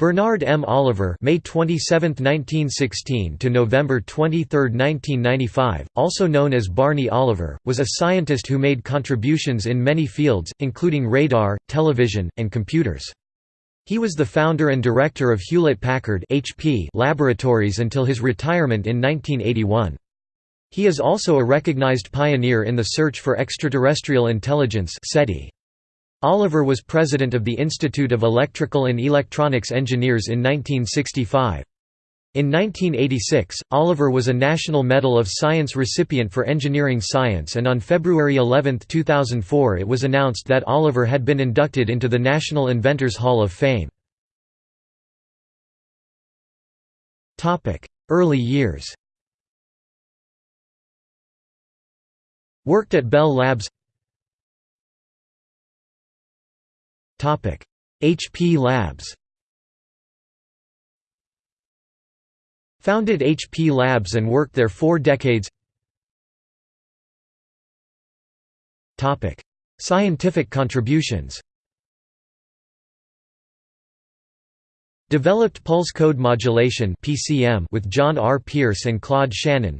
Bernard M. Oliver May 27, 1916 to November 23, 1995, also known as Barney Oliver, was a scientist who made contributions in many fields, including radar, television, and computers. He was the founder and director of Hewlett-Packard Laboratories until his retirement in 1981. He is also a recognized pioneer in the search for extraterrestrial intelligence SETI. Oliver was president of the Institute of Electrical and Electronics Engineers in 1965. In 1986, Oliver was a National Medal of Science recipient for engineering science and on February 11, 2004 it was announced that Oliver had been inducted into the National Inventors Hall of Fame. Early years Worked at Bell Labs HP Labs Founded HP Labs and worked there four decades. Scientific contributions Developed pulse code modulation (PCM) with John R. Pierce and Claude Shannon.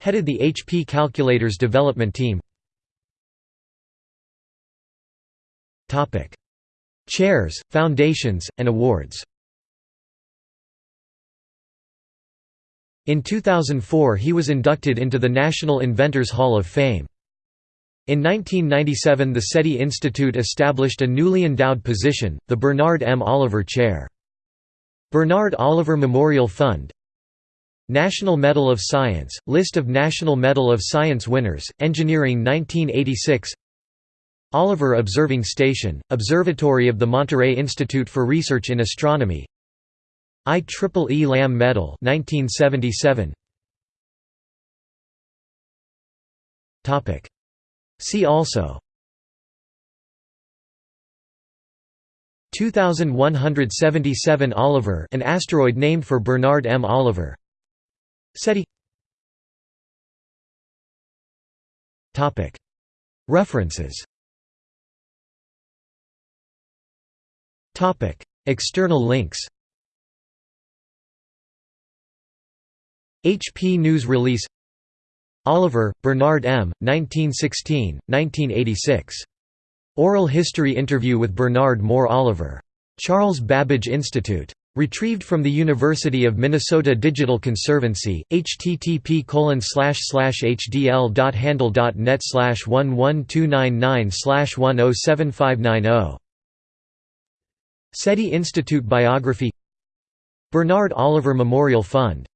Headed the HP calculators development team Chairs, foundations, and awards In 2004 he was inducted into the National Inventors Hall of Fame. In 1997 the SETI Institute established a newly endowed position, the Bernard M. Oliver Chair. Bernard Oliver Memorial Fund National Medal of Science, List of National Medal of Science winners, Engineering 1986 Oliver Observing Station, Observatory of the Monterey Institute for Research in Astronomy. IEEE Lamme Medal 1977. See also. 2177 Oliver an asteroid named for Bernard M. Oliver. SETI. References External links HP News Release Oliver, Bernard M., 1916, 1986. Oral History Interview with Bernard Moore Oliver. Charles Babbage Institute. Retrieved from the University of Minnesota Digital Conservancy, http hdl.handle.net 11299 107590 SETI Institute Biography Bernard Oliver Memorial Fund